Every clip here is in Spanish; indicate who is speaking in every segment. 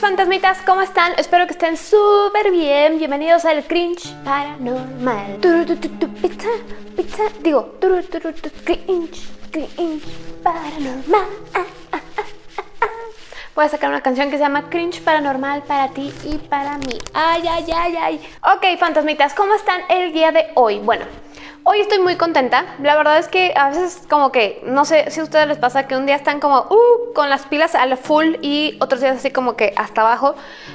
Speaker 1: Fantasmitas, ¿cómo están? Espero que estén súper bien. Bienvenidos al Cringe Paranormal. Pizza, pizza, digo, cringe, cringe paranormal. Voy a sacar una canción que se llama Cringe Paranormal para ti y para mí. Ay, ay, ay, ay. Ok, fantasmitas, ¿cómo están el día de hoy? Bueno, Hoy estoy muy contenta. La verdad es que a veces como que, no sé si a ustedes les pasa que un día están como uh, con las pilas al full y otros días así como que hasta abajo.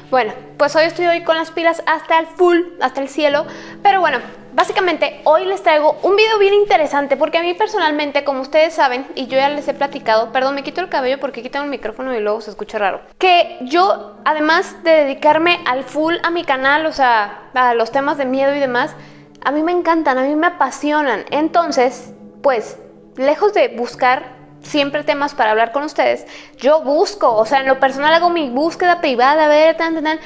Speaker 1: Bueno, pues hoy estoy hoy con las pilas hasta el full, hasta el cielo. Pero bueno, básicamente hoy les traigo un video bien interesante porque a mí personalmente, como ustedes saben, y yo ya les he platicado, perdón, me quito el cabello porque quito el micrófono y luego se escucha raro, que yo, además de dedicarme al full a mi canal, o sea, a los temas de miedo y demás, a mí me encantan, a mí me apasionan. Entonces, pues, lejos de buscar siempre temas para hablar con ustedes, yo busco, o sea, en lo personal hago mi búsqueda privada, ver, tan, tan, tan.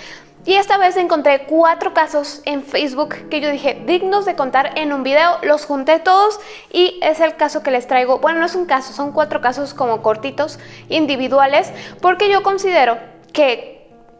Speaker 1: Y esta vez encontré cuatro casos en Facebook que yo dije dignos de contar en un video, los junté todos y es el caso que les traigo, bueno no es un caso, son cuatro casos como cortitos, individuales, porque yo considero que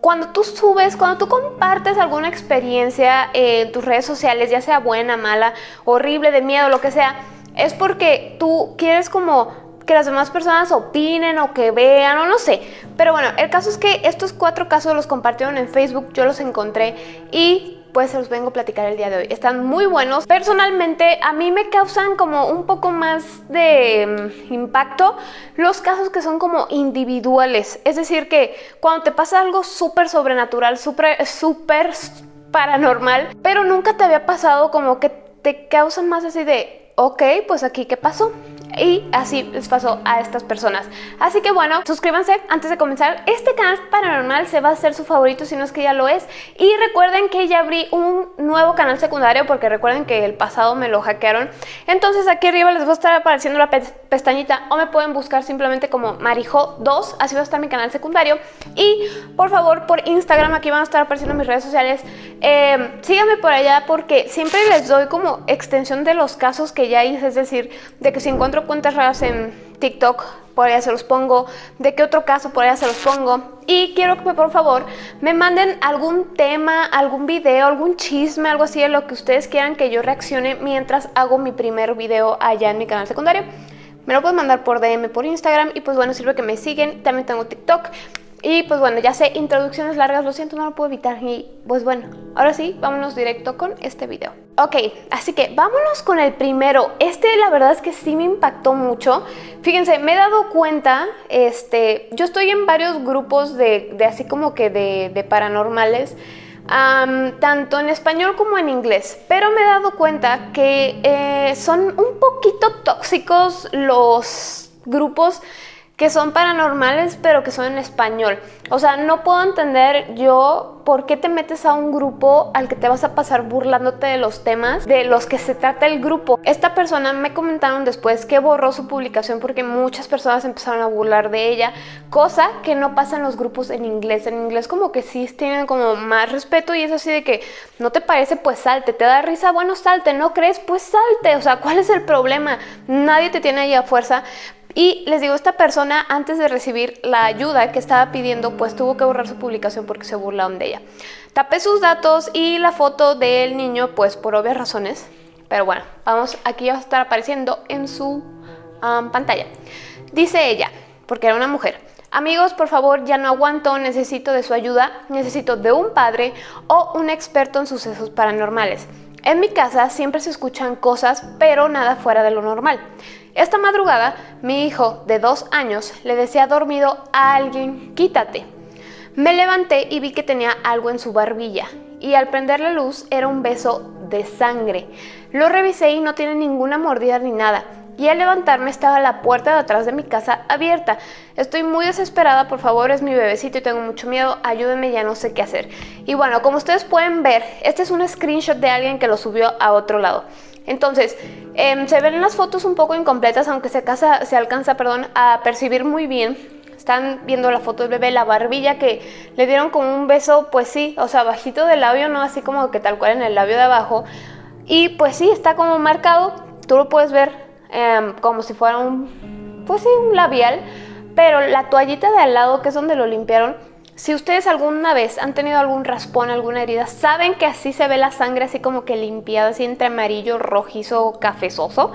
Speaker 1: cuando tú subes, cuando tú compartes alguna experiencia en tus redes sociales, ya sea buena, mala, horrible, de miedo, lo que sea, es porque tú quieres como que las demás personas opinen o que vean o no sé. Pero bueno, el caso es que estos cuatro casos los compartieron en Facebook, yo los encontré y pues se los vengo a platicar el día de hoy. Están muy buenos. Personalmente a mí me causan como un poco más de mm, impacto los casos que son como individuales. Es decir que cuando te pasa algo súper sobrenatural, súper, súper paranormal, pero nunca te había pasado como que te causan más así de, ok, pues aquí qué pasó. Y así les pasó a estas personas. Así que bueno, suscríbanse antes de comenzar. Este canal paranormal se va a hacer su favorito si no es que ya lo es. Y recuerden que ya abrí un nuevo canal secundario porque recuerden que el pasado me lo hackearon. Entonces aquí arriba les va a estar apareciendo la pestañita o me pueden buscar simplemente como Marijo2. Así va a estar mi canal secundario. Y por favor por Instagram aquí van a estar apareciendo mis redes sociales. Eh, síganme por allá porque siempre les doy como extensión de los casos que ya hice. Es decir, de que si encuentro cuentas raras en TikTok, por allá se los pongo, de qué otro caso, por allá se los pongo. Y quiero que por favor me manden algún tema, algún video, algún chisme, algo así de lo que ustedes quieran que yo reaccione mientras hago mi primer video allá en mi canal secundario. Me lo pueden mandar por DM, por Instagram y pues bueno, sirve que me siguen. También tengo TikTok. Y pues bueno, ya sé, introducciones largas, lo siento, no lo puedo evitar. Y pues bueno, ahora sí, vámonos directo con este video. Ok, así que vámonos con el primero. Este la verdad es que sí me impactó mucho. Fíjense, me he dado cuenta, este, yo estoy en varios grupos de, así como que de, paranormales. tanto en español como en inglés, pero me he dado cuenta que eh, son un poquito tóxicos los grupos que son paranormales pero que son en español. O sea, no puedo entender yo por qué te metes a un grupo al que te vas a pasar burlándote de los temas de los que se trata el grupo. Esta persona me comentaron después que borró su publicación porque muchas personas empezaron a burlar de ella, cosa que no pasa en los grupos en inglés. En inglés como que sí tienen como más respeto y es así de que no te parece pues salte, te da risa, bueno salte, no crees pues salte, o sea, ¿cuál es el problema? Nadie te tiene ahí a fuerza, y les digo, esta persona antes de recibir la ayuda que estaba pidiendo, pues tuvo que borrar su publicación porque se burlaron de ella. Tapé sus datos y la foto del niño, pues por obvias razones. Pero bueno, vamos, aquí va a estar apareciendo en su pantalla. Dice ella, porque era una mujer. Amigos, por favor, ya no aguanto, necesito de su ayuda, necesito de un padre o un experto en sucesos paranormales. En mi casa siempre se escuchan cosas, pero nada fuera de lo normal. Esta madrugada, mi hijo de dos años le decía dormido a alguien, quítate. Me levanté y vi que tenía algo en su barbilla y al prender la luz era un beso de sangre. Lo revisé y no tiene ninguna mordida ni nada. Y al levantarme estaba la puerta de atrás de mi casa abierta. Estoy muy desesperada, por favor, es mi bebecito y tengo mucho miedo, ayúdenme, ya no sé qué hacer. Y bueno, como ustedes pueden ver, este es un screenshot de alguien que lo subió a otro lado. Entonces, em, se ven las fotos un poco incompletas, aunque se, se alcanza perdón, a percibir muy bien. Están viendo la foto del bebé, la barbilla que le dieron como un beso, pues sí, o sea, bajito del labio, no así como que tal cual en el labio de abajo. Y pues sí, está como marcado, tú lo puedes ver em, como si fuera un, pues un labial, pero la toallita de al lado, que es donde lo limpiaron, si ustedes alguna vez han tenido algún raspón, alguna herida, saben que así se ve la sangre así como que limpiada, así entre amarillo, rojizo, cafezoso.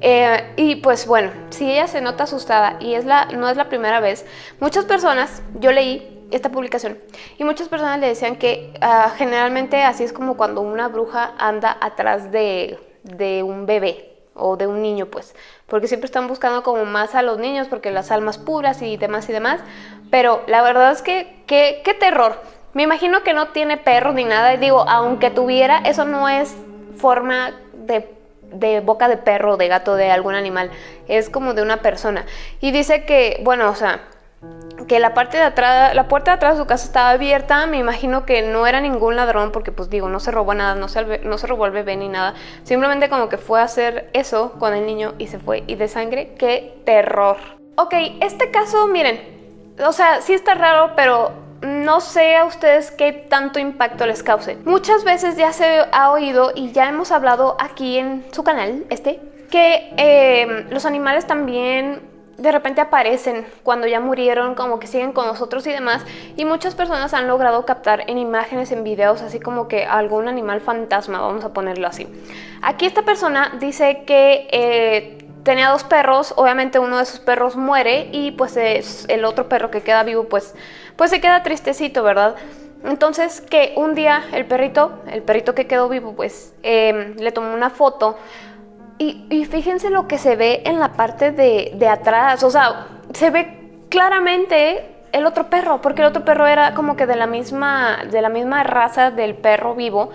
Speaker 1: Eh, y pues bueno, si ella se nota asustada y es la, no es la primera vez, muchas personas, yo leí esta publicación y muchas personas le decían que ah, generalmente así es como cuando una bruja anda atrás de, de un bebé o de un niño pues, porque siempre están buscando como más a los niños porque las almas puras y demás y demás, pero la verdad es que qué, qué terror. Me imagino que no tiene perro ni nada y digo, aunque tuviera, eso no es forma de, de boca de perro, de gato, de algún animal, es como de una persona. Y dice que, bueno, o sea, que la parte de atrás, la puerta de atrás de su casa estaba abierta, me imagino que no era ningún ladrón porque pues digo, no se robó nada, no se, no se robó ni nada, simplemente como que fue a hacer eso con el niño y se fue, y de sangre, qué terror. Ok, este caso, miren, o sea, sí está raro, pero no sé a ustedes qué tanto impacto les cause. Muchas veces ya se ha oído y ya hemos hablado aquí en su canal, este, que eh, los animales también de repente aparecen cuando ya murieron, como que siguen con nosotros y demás. Y muchas personas han logrado captar en imágenes, en videos, así como que algún animal fantasma, vamos a ponerlo así. Aquí esta persona dice que eh, tenía dos perros, obviamente uno de sus perros muere y pues el otro perro que queda vivo pues, pues se queda tristecito, ¿verdad? Entonces que un día el perrito, el perrito que quedó vivo pues eh, le tomó una foto y, fíjense lo que se ve en la parte de, atrás, o sea, se ve claramente el otro perro, porque el otro perro era como que de la misma, de la misma raza del perro vivo.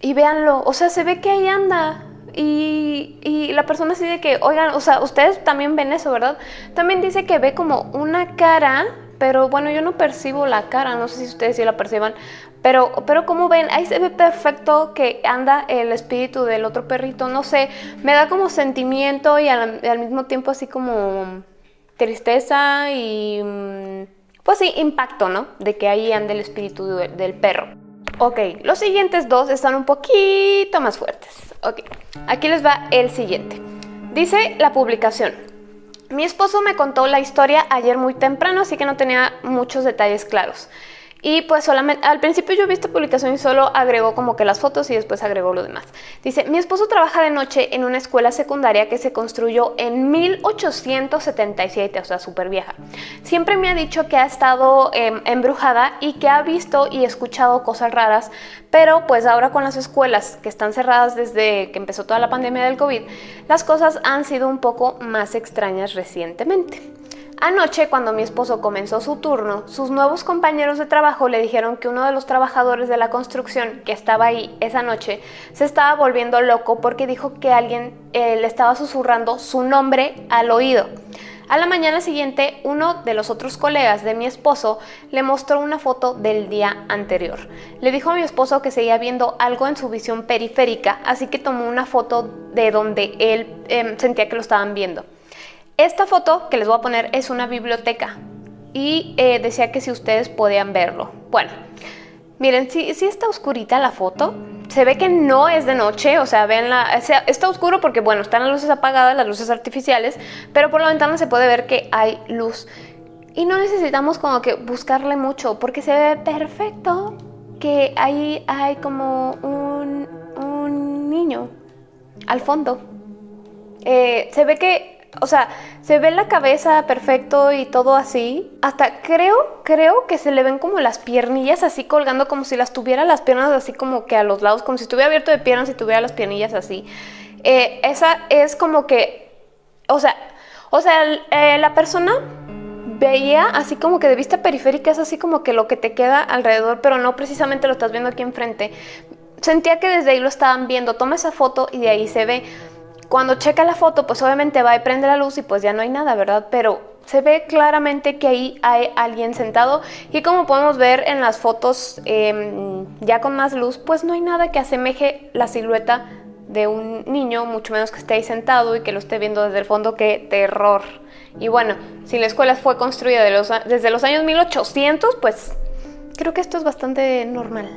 Speaker 1: Y véanlo, o sea, se ve que ahí anda. Y, y, la persona así de que, oigan, o sea, ustedes también ven eso, ¿verdad? También dice que ve como una cara, pero bueno, yo no percibo la cara, no sé si ustedes sí la perciban, pero, pero como ven, ahí se ve perfecto que anda el espíritu del otro perrito, no sé, me da como sentimiento y al, mismo tiempo así como tristeza y mm, pues sí, impacto, ¿no? De que ahí anda el espíritu del perro. Ok, los siguientes dos están un poquito más fuertes. Ok, aquí les va el siguiente. Dice la publicación. Mi esposo me contó la historia ayer muy temprano, así que no tenía muchos detalles claros. Y pues solamente, al principio yo vi esta publicación y solo agregó como que las fotos y después agregó lo demás. Dice, mi esposo trabaja de noche en una escuela secundaria que se construyó en 1877, o sea, súper vieja. Siempre me ha dicho que ha estado em, embrujada y que ha visto y escuchado cosas raras, pero pues ahora con las escuelas que están cerradas desde que empezó toda la pandemia del COVID, las cosas han sido un poco más extrañas recientemente. Anoche, cuando mi esposo comenzó su turno, sus nuevos compañeros de trabajo le dijeron que uno de los trabajadores de la construcción que estaba ahí esa noche se estaba volviendo loco porque dijo que alguien eh, le estaba susurrando su nombre al oído. A la mañana siguiente, uno de los otros colegas de mi esposo le mostró una foto del día anterior. Le dijo a mi esposo que seguía viendo algo en su visión periférica, así que tomó una foto de donde él em, sentía que lo estaban viendo. Esta foto que les voy a poner es una biblioteca y eh, decía que si ustedes podían verlo. Bueno, miren, si, está oscurita la foto, se ve que no es de noche, o sea, ven la, está oscuro porque, bueno, están las luces apagadas, las luces artificiales, pero por la ventana se puede ver que hay luz. Y no necesitamos como que buscarle mucho, porque se ve perfecto que ahí hay como un, un niño al fondo. Eh, se ve que o sea, se ve la cabeza perfecto y todo así. Hasta creo, creo que se le ven como las piernillas así colgando como si las tuviera las piernas así como que a los lados, como si estuviera abierto de piernas y tuviera las piernillas así. Eh, esa es como que, o sea, o sea, eh, la persona veía así como que de vista periférica es así como que lo que te queda alrededor, pero no precisamente lo estás viendo aquí enfrente. Sentía que desde ahí lo estaban viendo. Toma esa foto y de ahí se ve. Cuando checa la foto, pues obviamente va y prende la luz y pues ya no hay nada, ¿verdad? Pero se ve claramente que ahí hay alguien sentado y como podemos ver en las fotos em, ya con más luz, pues no hay nada que asemeje la silueta de un niño, mucho menos que esté ahí sentado y que lo esté viendo desde el fondo, ¡qué terror! Y bueno, si la escuela fue construida desde los años 1800, pues creo que esto es bastante normal.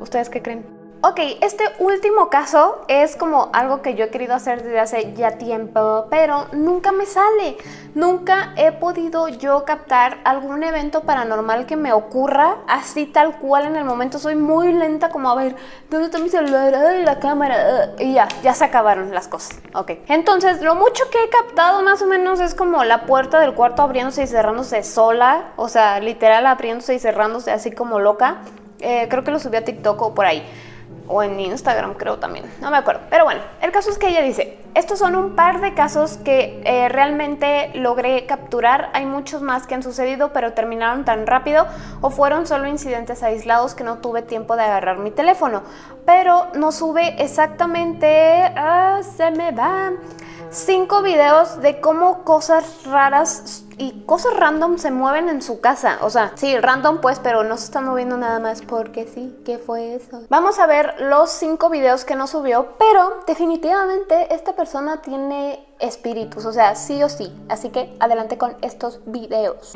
Speaker 1: ¿Ustedes qué creen? Ok, este último caso es como algo que yo he querido hacer desde hace ya tiempo, pero nunca me sale. Nunca he podido yo captar algún evento paranormal que me ocurra así tal cual en el momento. Soy muy lenta como a ver, ¿dónde está mi celular? Ay, la cámara. Y ya, ya se acabaron las cosas. Ok, entonces lo mucho que he captado más o menos es como la puerta del cuarto abriéndose y cerrándose sola. O sea, literal abriéndose y cerrándose así como loca. Eh, creo que lo subí a TikTok o por ahí o en Instagram creo también, no me acuerdo. Pero bueno, el caso es que ella dice, estos son un par de casos que eh, realmente logré capturar, hay muchos más que han sucedido pero terminaron tan rápido o fueron solo incidentes aislados que no tuve tiempo de agarrar mi teléfono. Pero no sube exactamente, ah, se me va, cinco videos de cómo cosas raras y cosas random se mueven en su casa. O sea, sí, random pues, pero no se están moviendo nada más porque sí. ¿Qué fue eso? Vamos a ver los cinco videos que nos subió, pero definitivamente esta persona tiene espíritus, o sea, sí o sí. Así que adelante con estos videos.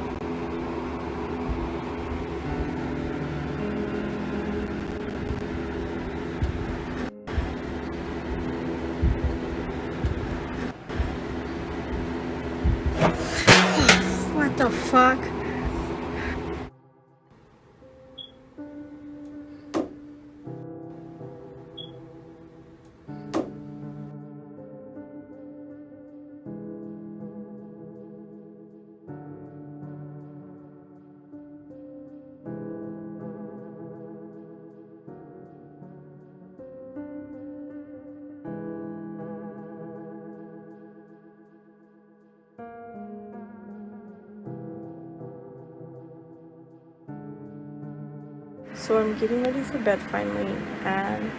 Speaker 2: So I'm getting ready for bed finally and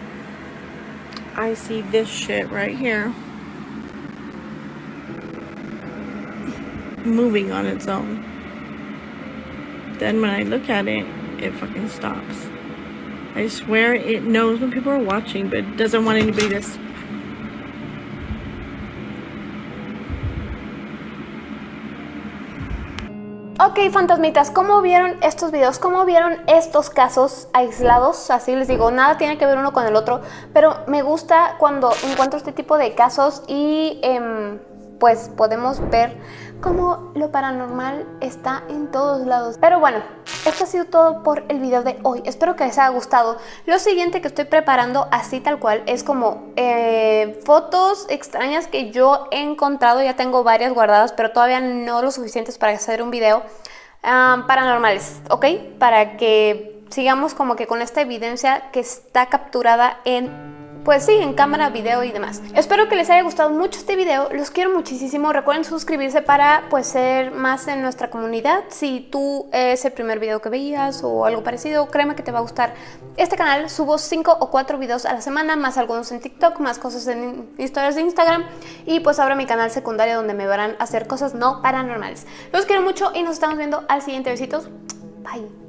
Speaker 2: I see this shit right here moving on its own. Then when I look at it, it fucking stops. I swear it knows when people are watching but it doesn't want anybody to
Speaker 1: Ok, fantasmitas, ¿cómo vieron estos videos? ¿Cómo vieron estos casos aislados? Así les digo, nada tiene que ver uno con el otro, pero me gusta cuando encuentro este tipo de casos y em, pues podemos ver cómo lo paranormal está en todos lados. Pero bueno, esto ha sido todo por el video de hoy. Espero que les haya gustado. Lo siguiente que estoy preparando así tal cual es como eh, fotos extrañas que yo he encontrado. Ya tengo varias guardadas, pero todavía no lo suficientes para hacer un video ah, paranormales, ¿ok? Para que sigamos como que con esta evidencia que está capturada en pues sí, en cámara, video y demás. Espero que les haya gustado mucho este video, los quiero muchísimo. Recuerden suscribirse para pues ser más en nuestra comunidad. Si tú es el primer video que veías o algo parecido, créeme que te va a gustar este canal. Subo 5 o 4 videos a la semana, más algunos en TikTok, más cosas en historias de Instagram y pues ahora mi canal secundario donde me verán hacer cosas no paranormales. Los quiero mucho y nos estamos viendo al siguiente. Besitos. Bye.